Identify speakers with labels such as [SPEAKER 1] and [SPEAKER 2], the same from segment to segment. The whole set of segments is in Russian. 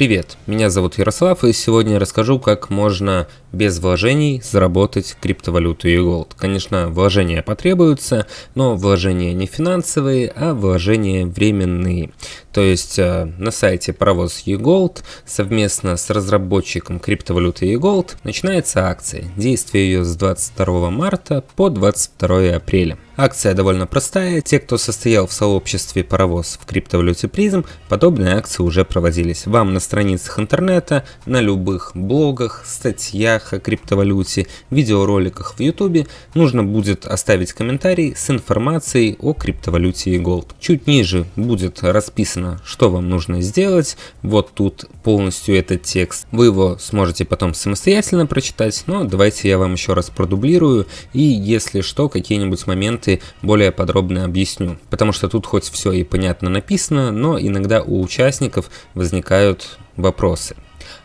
[SPEAKER 1] Привет, меня зовут Ярослав и сегодня я расскажу, как можно без вложений заработать криптовалюту и голд. Конечно, вложения потребуются, но вложения не финансовые, а вложения временные. То есть э, на сайте паровоз eGold совместно с разработчиком криптовалюты eGold начинается акция. Действие ее с 22 марта по 22 апреля. Акция довольно простая, те, кто состоял в сообществе паровоз в криптовалюте призм, подобные акции уже проводились. Вам на страницах интернета, на любых блогах, статьях о криптовалюте, видеороликах в ютубе нужно будет оставить комментарий с информацией о криптовалюте и Gold. Чуть ниже будет расписано, что вам нужно сделать, вот тут полностью этот текст. Вы его сможете потом самостоятельно прочитать, но давайте я вам еще раз продублирую и если что, какие-нибудь моменты моменты более подробно объясню. Потому что тут хоть все и понятно написано, но иногда у участников возникают вопросы.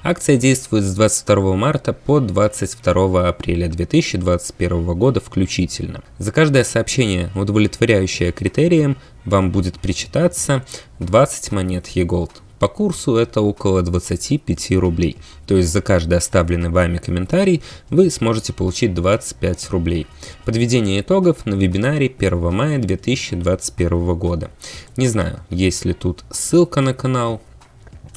[SPEAKER 1] Акция действует с 22 марта по 22 апреля 2021 года включительно. За каждое сообщение, удовлетворяющее критериям, вам будет причитаться 20 монет e-gold. По курсу это около 25 рублей, то есть за каждый оставленный вами комментарий вы сможете получить 25 рублей. Подведение итогов на вебинаре 1 мая 2021 года. Не знаю, есть ли тут ссылка на канал,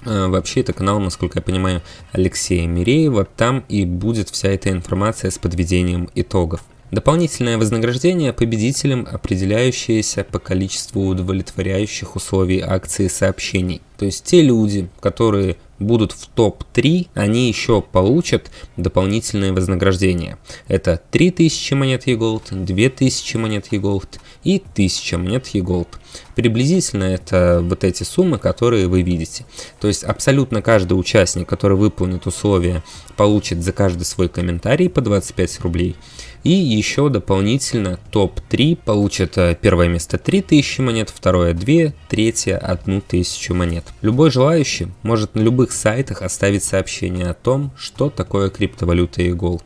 [SPEAKER 1] а, Вообще это канал, насколько я понимаю, Алексея Миреева, там и будет вся эта информация с подведением итогов. Дополнительное вознаграждение победителям, определяющееся по количеству удовлетворяющих условий акции сообщений. То есть те люди, которые будут в топ-3, они еще получат дополнительное вознаграждение. Это 3000 монет e-gold, 2000 монет e-gold и 1000 монет e-gold. Приблизительно это вот эти суммы, которые вы видите. То есть абсолютно каждый участник, который выполнит условия, получит за каждый свой комментарий по 25 рублей. И еще дополнительно топ-3 получат э, первое место 3000 монет, второе 2, третье 1000 монет. Любой желающий может на любых сайтах оставить сообщение о том, что такое криптовалюта и голд,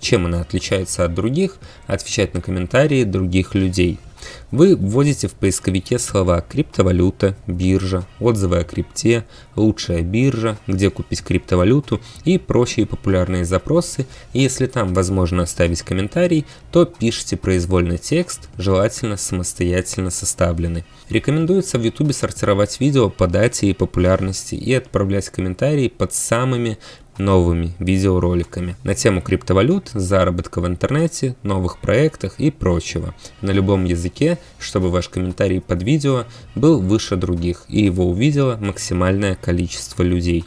[SPEAKER 1] чем она отличается от других, отвечать на комментарии других людей. Вы вводите в поисковике слова криптовалюта, биржа, отзывы о крипте, лучшая биржа, где купить криптовалюту и прочие популярные запросы. И если там возможно оставить комментарий, то пишите произвольный текст, желательно самостоятельно составленный. Рекомендуется в YouTube сортировать видео по дате и популярности и отправлять комментарии под самыми новыми видеороликами на тему криптовалют, заработка в интернете, новых проектах и прочего на любом языке, чтобы ваш комментарий под видео был выше других и его увидело максимальное количество людей.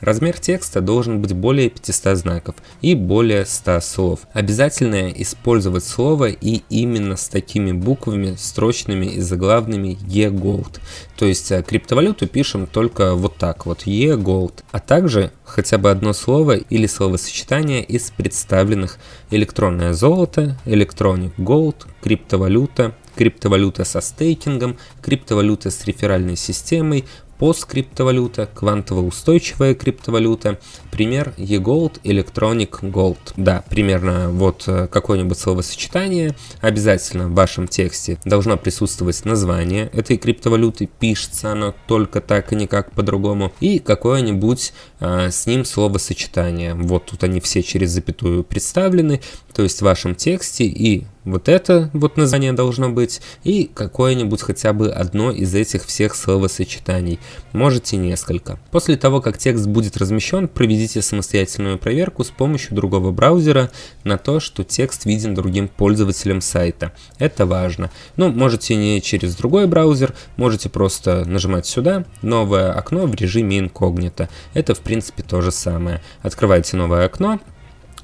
[SPEAKER 1] Размер текста должен быть более 500 знаков и более 100 слов. Обязательно использовать слово и именно с такими буквами, строчными и заглавными e-gold. То есть э, криптовалюту пишем только вот так вот e-gold. А также хотя бы одно слово или словосочетание из представленных электронное золото, electronic gold, криптовалюта, криптовалюта со стейкингом, криптовалюта с реферальной системой, посткриптовалюта, квантово-устойчивая криптовалюта, пример eGold Electronic Gold. Да, примерно вот э, какое-нибудь словосочетание, обязательно в вашем тексте должно присутствовать название этой криптовалюты, пишется оно только так и никак по-другому, и какое-нибудь а, с ним словосочетание. Вот тут они все через запятую представлены, то есть в вашем тексте и вот это вот название должно быть, и какое-нибудь хотя бы одно из этих всех словосочетаний, можете несколько. После того, как текст будет размещен, проведите самостоятельную проверку с помощью другого браузера на то, что текст виден другим пользователям сайта. Это важно. Ну, можете не через другой браузер, можете просто нажимать сюда, новое окно в режиме инкогнито. Это в принципе то же самое. Открывайте новое окно,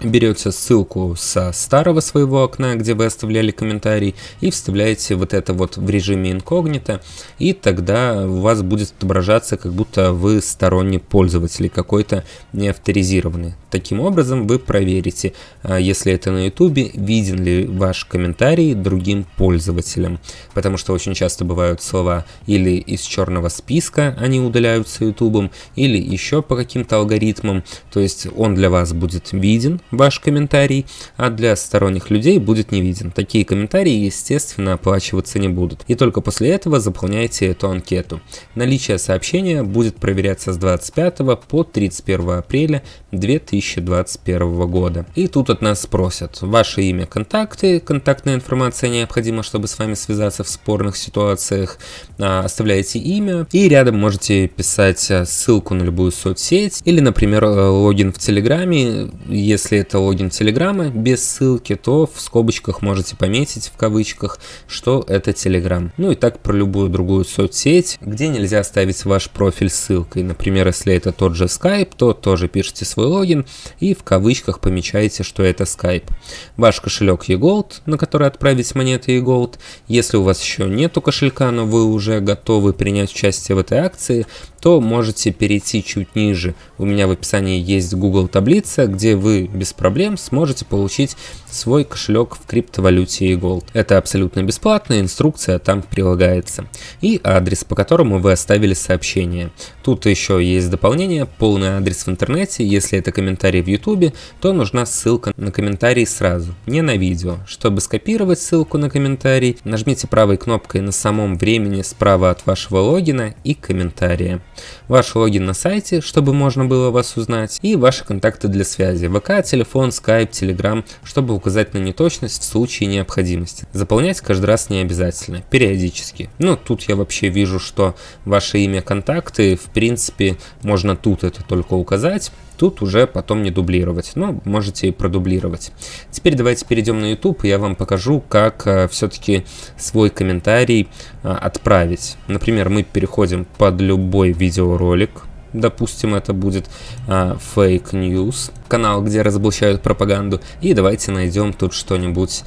[SPEAKER 1] берете ссылку со старого своего окна, где вы оставляли комментарий, и вставляете вот это вот в режиме инкогнито, и тогда у вас будет отображаться, как будто вы сторонний пользователь, какой-то не авторизированный. Таким образом вы проверите, а, если это на YouTube, виден ли ваш комментарий другим пользователям, потому что очень часто бывают слова или из черного списка, они удаляются YouTube, или еще по каким-то алгоритмам, то есть он для вас будет виден, ваш комментарий, а для сторонних людей будет не виден. Такие комментарии, естественно, оплачиваться не будут. И только после этого заполняйте эту анкету. Наличие сообщения будет проверяться с 25 по 31 апреля 2021 года. И тут от нас спросят ваше имя, контакты, контактная информация необходима, чтобы с вами связаться в спорных ситуациях, а, оставляете имя и рядом можете писать а, ссылку на любую соцсеть или, например, э, логин в Телеграме. Если это логин Телеграма без ссылки, то в скобочках можете пометить в кавычках, что это Телеграм. Ну и так про любую другую соцсеть, где нельзя ставить ваш профиль ссылкой. Например, если это тот же Skype, то тоже пишите свой логин и в кавычках помечаете, что это Skype. Ваш кошелек eGold, на который отправить монеты eGold. Если у вас еще нету кошелька, но вы уже готовы принять участие в этой акции, то можете перейти чуть ниже. У меня в описании есть Google таблица, где вы без проблем сможете получить свой кошелек в криптовалюте и Gold. Это абсолютно бесплатно, инструкция там прилагается. И адрес, по которому вы оставили сообщение. Тут еще есть дополнение, полный адрес в интернете. Если это комментарий в YouTube, то нужна ссылка на комментарий сразу, не на видео. Чтобы скопировать ссылку на комментарий, нажмите правой кнопкой на самом времени справа от вашего логина и комментария ваш логин на сайте, чтобы можно было вас узнать, и ваши контакты для связи, ВК, телефон, Skype, Telegram, чтобы указать на неточность в случае необходимости. Заполнять каждый раз не обязательно, периодически. Ну, тут я вообще вижу, что ваше имя, контакты, в принципе, можно тут это только указать, Тут уже потом не дублировать, но можете и продублировать. Теперь давайте перейдем на YouTube, и я вам покажу, как э, все-таки свой комментарий э, отправить. Например, мы переходим под любой видеоролик, допустим, это будет э, Fake News, канал, где разоблачают пропаганду, и давайте найдем тут что-нибудь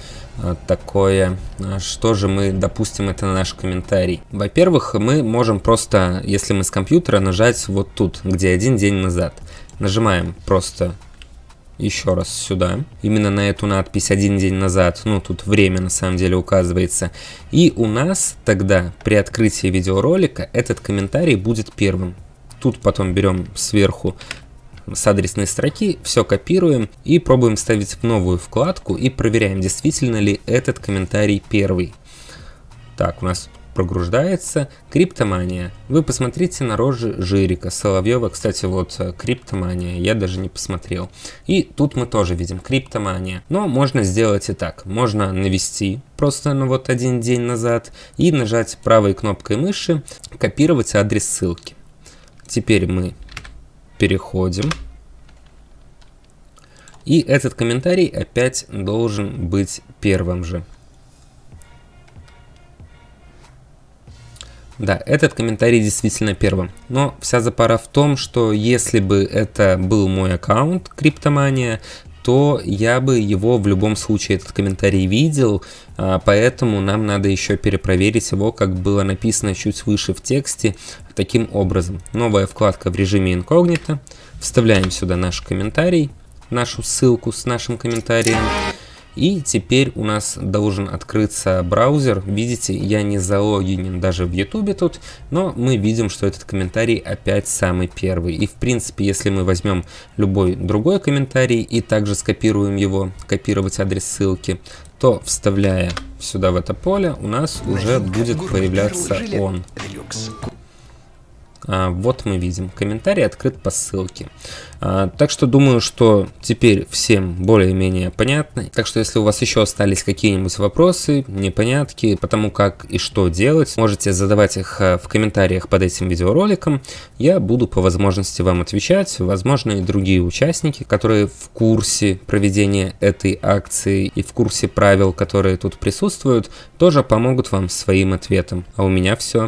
[SPEAKER 1] такое, что же мы, допустим, это наш комментарий. Во-первых, мы можем просто, если мы с компьютера, нажать вот тут, где один день назад. Нажимаем просто еще раз сюда. Именно на эту надпись один день назад. Ну, тут время на самом деле указывается. И у нас тогда при открытии видеоролика этот комментарий будет первым. Тут потом берем сверху с адресной строки, все копируем и пробуем вставить в новую вкладку и проверяем, действительно ли этот комментарий первый. Так, у нас прогруждается. Криптомания. Вы посмотрите на рожи Жирика, Соловьева. Кстати, вот э, криптомания. Я даже не посмотрел. И тут мы тоже видим криптомания. Но можно сделать и так. Можно навести просто на вот один день назад и нажать правой кнопкой мыши копировать адрес ссылки. Теперь мы переходим. И этот комментарий опять должен быть первым же. Да, этот комментарий действительно первым. Но вся запара в том, что если бы это был мой аккаунт Криптомания, то я бы его в любом случае этот комментарий видел, а, поэтому нам надо еще перепроверить его, как было написано чуть выше в тексте, таким образом. Новая вкладка в режиме инкогнито, вставляем сюда наш комментарий, нашу ссылку с нашим комментарием, и теперь у нас должен открыться браузер. Видите, я не залогинен даже в YouTube тут, но мы видим, что этот комментарий опять самый первый. И в принципе, если мы возьмем любой другой комментарий и также скопируем его, копировать адрес ссылки, то вставляя сюда в это поле, у нас уже будет появляться он. А, вот мы видим, комментарий открыт по ссылке. А, так что думаю, что теперь всем более-менее понятно. Так что если у вас еще остались какие-нибудь вопросы, непонятки, потому как и что делать, можете задавать их а, в комментариях под этим видеороликом. Я буду по возможности вам отвечать. Возможно и другие участники, которые в курсе проведения этой акции и в курсе правил, которые тут присутствуют, тоже помогут вам своим ответом. А у меня все.